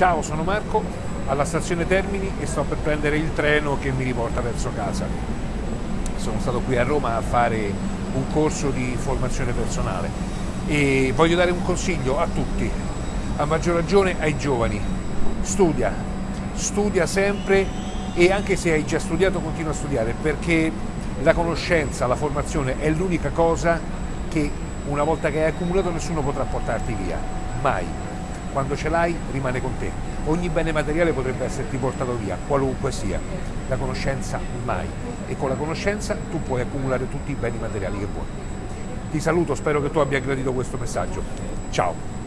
Ciao, sono Marco, alla stazione Termini e sto per prendere il treno che mi riporta verso casa. Sono stato qui a Roma a fare un corso di formazione personale e voglio dare un consiglio a tutti, a maggior ragione ai giovani. Studia, studia sempre e anche se hai già studiato continua a studiare perché la conoscenza, la formazione è l'unica cosa che una volta che hai accumulato nessuno potrà portarti via, mai. Quando ce l'hai rimane con te. Ogni bene materiale potrebbe esserti portato via, qualunque sia. La conoscenza mai. E con la conoscenza tu puoi accumulare tutti i beni materiali che vuoi. Ti saluto, spero che tu abbia gradito questo messaggio. Ciao!